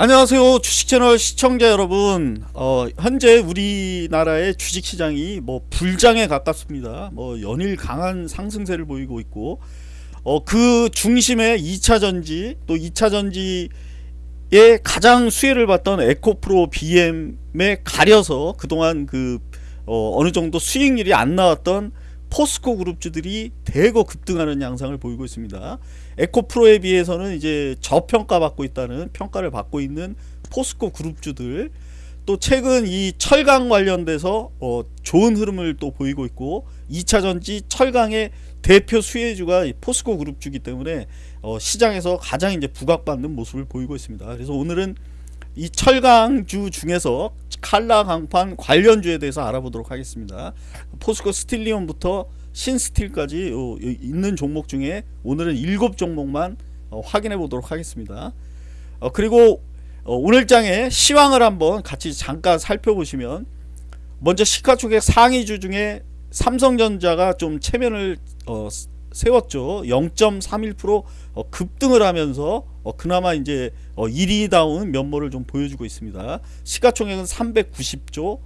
안녕하세요. 주식채널 시청자 여러분. 어, 현재 우리나라의 주식시장이 뭐 불장에 가깝습니다. 뭐 연일 강한 상승세를 보이고 있고 어, 그 중심에 2차전지 또 2차전지에 가장 수혜를 받던 에코프로 BM에 가려서 그동안 그 어, 어느 정도 수익률이 안 나왔던 포스코 그룹주들이 대거 급등하는 양상을 보이고 있습니다. 에코프로에 비해서는 이제 저평가 받고 있다는 평가를 받고 있는 포스코 그룹주들 또 최근 이 철강 관련돼서 어 좋은 흐름을 또 보이고 있고 2차전지 철강의 대표 수혜주가 포스코 그룹주기 때문에 어 시장에서 가장 이제 부각받는 모습을 보이고 있습니다. 그래서 오늘은 이 철강주 중에서 칼라 강판 관련주에 대해서 알아보도록 하겠습니다. 포스코 스틸리온부터 신스틸까지 있는 종목 중에 오늘은 7 종목만 어, 확인해 보도록 하겠습니다. 어, 그리고 어, 오늘장의 시황을 한번 같이 잠깐 살펴보시면 먼저 시가총액 상위주 중에 삼성전자가 좀 체면을 세웠죠. 0.31% 급등을 하면서 그나마 이제 1위다운 면모를 좀 보여주고 있습니다. 시가총액은 390조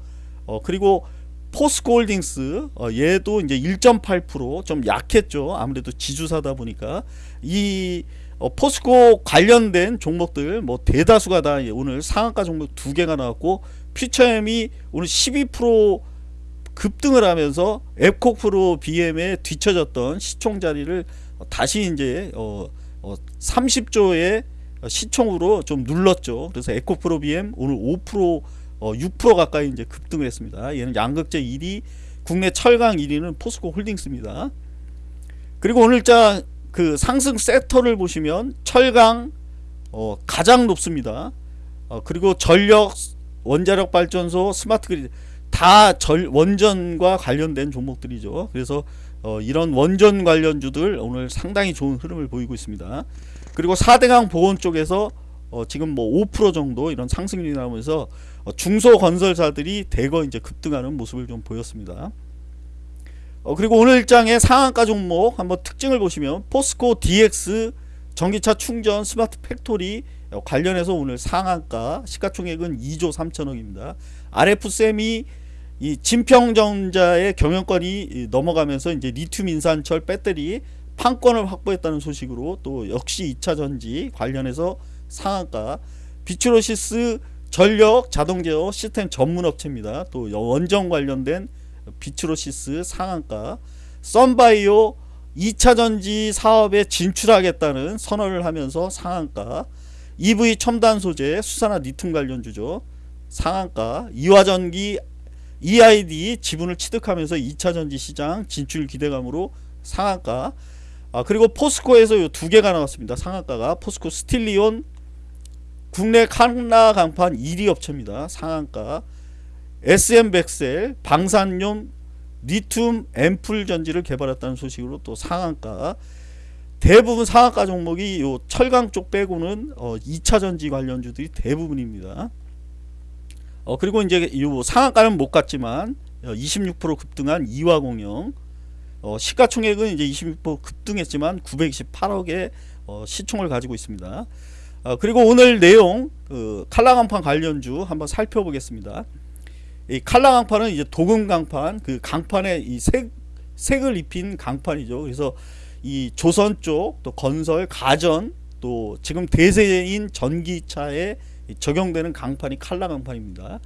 그리고 포스코홀딩스 어, 얘도 이제 1.8%좀 약했죠. 아무래도 지주사다 보니까 이 어, 포스코 관련된 종목들 뭐 대다수가 다 오늘 상한가 종목 두 개가 나왔고 퓨처엠이 오늘 12% 급등을 하면서 앱코프로 BM에 뒤쳐졌던 시총 자리를 다시 이제 어, 어 30조의 시총으로 좀 눌렀죠. 그래서 에코프로 BM 오늘 5% 어, 6% 가까이 이제 급등을 했습니다. 얘는 양극재 1위, 국내 철강 1위는 포스코 홀딩스입니다. 그리고 오늘자 그 상승 섹터를 보시면 철강 어, 가장 높습니다. 어, 그리고 전력, 원자력 발전소, 스마트 그리드 다 절, 원전과 관련된 종목들이죠. 그래서 어, 이런 원전 관련주들 오늘 상당히 좋은 흐름을 보이고 있습니다. 그리고 4대강 보건 쪽에서 어, 지금 뭐 5% 정도 이런 상승률이 나오면서 어, 중소 건설사들이 대거 이제 급등하는 모습을 좀 보였습니다. 어, 그리고 오늘 일장의 상한가 종목 한번 특징을 보시면 포스코 DX 전기차 충전 스마트 팩토리 어, 관련해서 오늘 상한가 시가총액은 2조 3천억입니다. RF세미 이 진평전자의 경영권이 넘어가면서 이제 리튬 인산철 배터리 판권을 확보했다는 소식으로 또 역시 2차전지 관련해서 상한가 비츠로시스 전력 자동 제어 시스템 전문 업체입니다. 또 원전 관련된 비츠로시스 상한가 선바이오 2차전지 사업에 진출하겠다는 선언을 하면서 상한가 EV 첨단 소재 수산화 리튬 관련주죠. 상한가 이화전기 EID 지분을 취득하면서 2차전지 시장 진출 기대감으로 상한가 아, 그리고 포스코에서 두 개가 나왔습니다. 상한가가 포스코 스틸리온 국내 칸나 강판 1위 업체입니다. 상한가 SM백셀 방산용 리튬 앰플 전지를 개발했다는 소식으로 또 상한가 대부분 상한가 종목이 요 철강 쪽 빼고는 어 2차 전지 관련주들이 대부분입니다. 어 그리고 이제 요 상한가는 못 갔지만 26% 어, 급등한 이화공영 어 시가총액은 이제 26% 급등했지만 928억의 어 시총을 가지고 있습니다. 어, 그리고 오늘 내용 그 칼라강판 관련주 한번 살펴보겠습니다. 이 칼라강판은 이제 도금 강판 그 강판에 이 색, 색을 입힌 강판이죠. 그래서 이 조선 쪽 또 건설 가전 또 지금 대세인 전기차에 적용되는 강판이 칼라 강판입니다.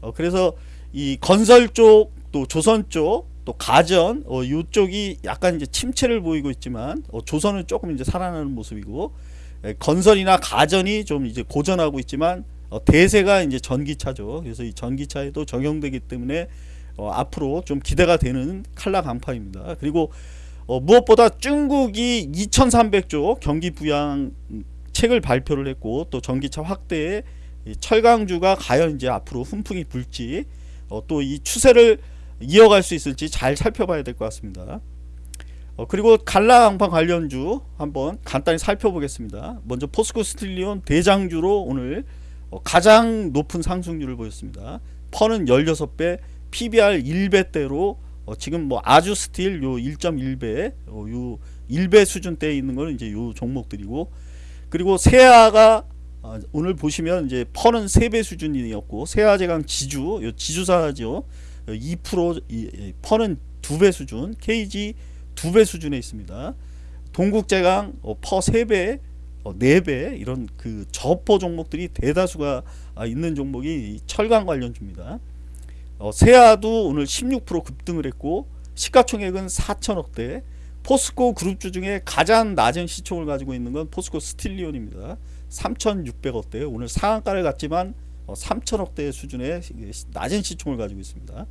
어, 그래서 이 건설 쪽 또 조선 쪽 또 가전 어, 이쪽이 약간 이제 침체를 보이고 있지만 어, 조선은 조금 이제 살아나는 모습이고 예, 건설이나 가전이 좀 이제 고전하고 있지만 어, 대세가 이제 전기차죠. 그래서 이 전기차에도 적용되기 때문에 어, 앞으로 좀 기대가 되는 칼라 강판입니다. 그리고 어, 무엇보다 중국이 2300조 경기 부양 책을 발표를 했고 또 전기차 확대에 철강주가 과연 이제 앞으로 훈풍이 불지 어, 또 이 추세를 이어갈 수 있을지 잘 살펴봐야 될 것 같습니다. 어, 그리고 컬러강판 관련주 한번 간단히 살펴보겠습니다. 먼저 포스코 스틸리온 대장주로 오늘 어, 가장 높은 상승률을 보였습니다. PER는 16배, PBR 1배대로 어, 지금 뭐 아주 스틸 요 1.1배, 어, 요 1배 수준대에 있는 거는 이제 요 종목들이고 그리고 세아가 아, 오늘 보시면 이제 펄은 3배 수준이었고 세아제강 지주 요 지주사죠 2% 이, 이, 펄은 2배 수준 KG 2배 수준에 있습니다. 동국제강 어, 퍼 3배 어, 4배 이런 그 저퍼 종목들이 대다수가 아, 있는 종목이 이 철강 관련주입니다. 어, 세아도 오늘 16% 급등을 했고 시가총액은 4천억대. 포스코 그룹주 중에 가장 낮은 시총을 가지고 있는 건 포스코 스틸리온입니다. 3,600억대. 오늘 상한가를 갔지만 어, 3천억대 수준의 낮은 시총을 가지고 있습니다.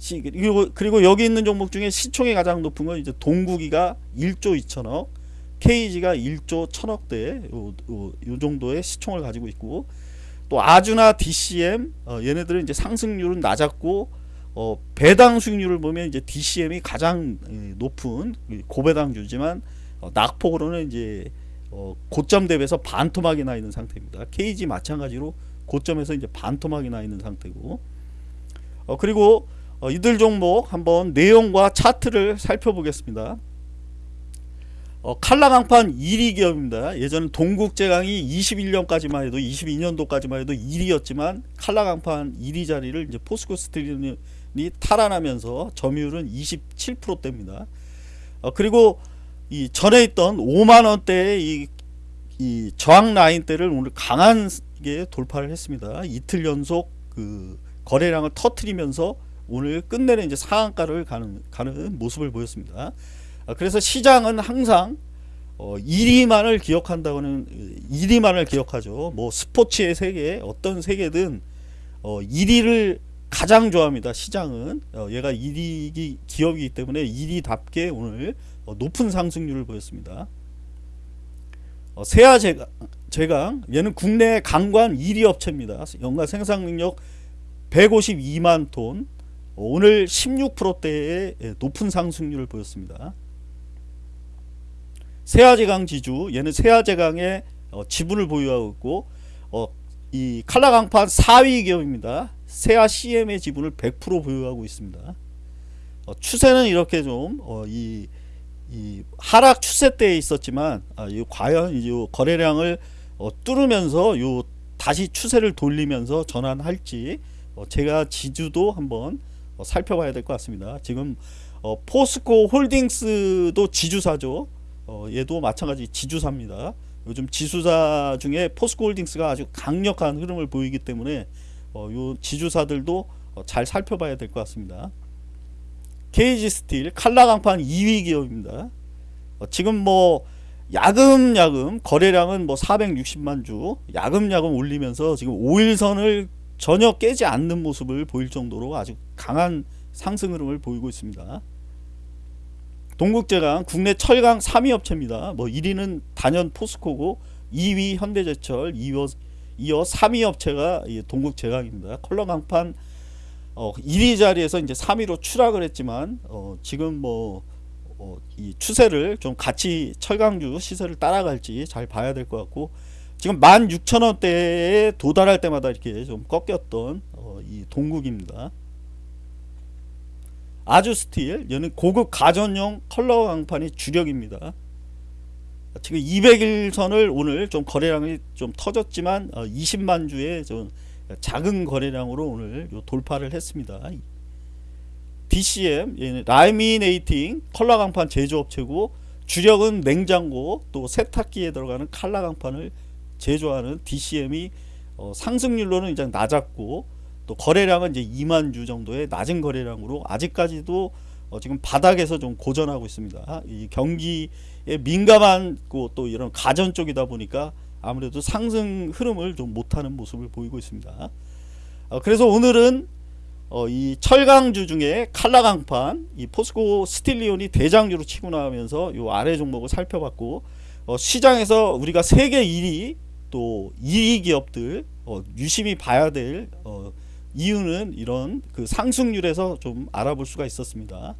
시, 그리고, 그리고 여기 있는 종목 중에 시총이 가장 높은 건 이제 동국이가 1조 2천억, KG가 1조 1천억대 요, 요, 요, 정도의 시총을 가지고 있고 또 아주나 DCM 어, 얘네들은 이제 상승률은 낮았고 어, 배당 수익률을 보면 이제 DCM이 가장 예, 높은 고배당주지만 어, 낙폭으로는 이제 어, 고점 대비해서 반토막이 나 있는 상태입니다. KG 마찬가지로 고점에서 이제 반토막이 나 있는 상태고 어, 그리고 어, 이들 종목 한번 내용과 차트를 살펴보겠습니다. 어, 칼라 강판 1위 기업입니다. 예전 동국제강이 21년까지만 해도 22년도까지만 해도 1위였지만 칼라 강판 1위 자리를 이제 포스코 스틸이 탈환하면서 점유율은 27%대입니다. 어, 그리고 이 전에 있던 5만 원대의 이, 이 저항 라인대를 오늘 강하게 돌파를 했습니다. 이틀 연속 그 거래량을 터트리면서 오늘 끝내는 이제 상한가를 가는 가는 모습을 보였습니다. 아, 그래서 시장은 항상 어, 1위만을 기억한다고는 1위만을 기억하죠. 뭐 스포츠의 세계 어떤 세계든 어, 1위를 가장 좋아합니다. 시장은 어, 얘가 1위 기업이기 때문에 1위답게 오늘 어, 높은 상승률을 보였습니다. 어, 세아 제강, 얘는 국내 강관 1위 업체입니다. 연간 생산 능력 152만 톤 어, 오늘 16%대의 예, 높은 상승률을 보였습니다. 세아제강 지주 얘는 세아제강의 어, 지분을 보유하고 있고 어, 이 칼라강판 4위 기업입니다. 세아 CM의 지분을 100% 보유하고 있습니다. 어, 추세는 이렇게 좀이 어, 이 하락 추세 때에 있었지만 아, 이 과연 이 거래량을 어, 뚫으면서 요 다시 추세를 돌리면서 전환할지 어, 제가 지주도 한번 어, 살펴봐야 될 것 같습니다. 지금 어, 포스코 홀딩스도 지주사죠. 어, 얘도 마찬가지 지주사입니다. 요즘 지주사 중에 포스코 홀딩스가 아주 강력한 흐름을 보이기 때문에 어, 요 지주사들도 어, 잘 살펴봐야 될 것 같습니다. KG 스틸 칼라강판 2위 기업입니다. 어, 지금 뭐 야금야금 거래량은 뭐 460만 주 야금야금 올리면서 지금 5일선을 전혀 깨지 않는 모습을 보일 정도로 아주 강한 상승 흐름을 보이고 있습니다. 동국제강 국내 철강 3위 업체입니다. 뭐 1위는 단연 포스코고 2위 현대제철 이어, 이어 3위 업체가 동국제강입니다. 컬러 강판 어, 1위 자리에서 이제 3위로 추락을 했지만 어, 지금 뭐 어, 이 추세를 좀 같이 철강주 시세를 따라갈지 잘 봐야 될 것 같고 지금 16,000원대에 도달할 때마다 이렇게 좀 꺾였던 어, 이 동국입니다. 아주 스틸 얘는 고급 가전용 컬러 강판이 주력입니다. 지금 200일선을 오늘 좀 거래량이 좀 터졌지만 어, 20만 주의 좀 작은 거래량으로 오늘 돌파를 했습니다. DCM laminating 컬러 강판 제조업체고 주력은 냉장고 또 세탁기에 들어가는 칼라 강판을 제조하는 DCM이 어, 상승률로는 이제 낮았고 또 거래량은 이제 2만 주 정도의 낮은 거래량으로 아직까지도 어, 지금 바닥에서 좀 고전하고 있습니다. 이 경기에 민감한 또 이런 가전 쪽이다 보니까 아무래도 상승 흐름을 좀 못하는 모습을 보이고 있습니다. 어, 그래서 오늘은 어, 이 철강주 중에 칼라강판, 이 포스코 스틸리온이 대장주로 치고 나오면서 이 아래 종목을 살펴봤고 어, 시장에서 우리가 세계 1위 또 2위 기업들 어, 유심히 봐야 될 어, 이유는 이런 그 상승률에서 좀 알아볼 수가 있었습니다.